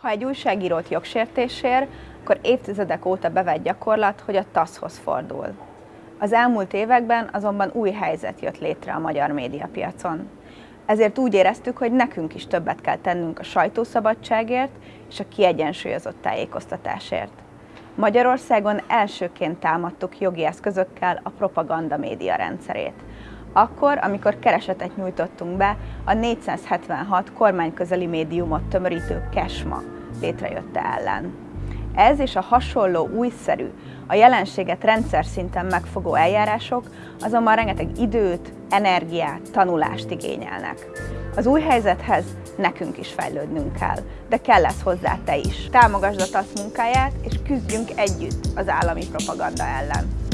Ha egy újságírót jogsértésért, akkor évtizedek óta bevett gyakorlat, hogy a TASZ-hoz fordul. Az elmúlt években azonban új helyzet jött létre a magyar médiapiacon. Ezért úgy éreztük, hogy nekünk is többet kell tennünk a sajtószabadságért és a kiegyensúlyozott tájékoztatásért. Magyarországon elsőként támadtuk jogi eszközökkel a propaganda média rendszerét. Akkor, amikor keresetet nyújtottunk be a 476 kormányközeli médiumot tömörítő KESMA létrejötte ellen. Ez és a hasonló újszerű, a jelenséget rendszer szinten megfogó eljárások azonban rengeteg időt, energiát, tanulást igényelnek. Az új helyzethez nekünk is fejlődnünk kell, de kell lesz hozzá te is. Támogasd a TASZ munkáját, és küzdjünk együtt az állami propaganda ellen.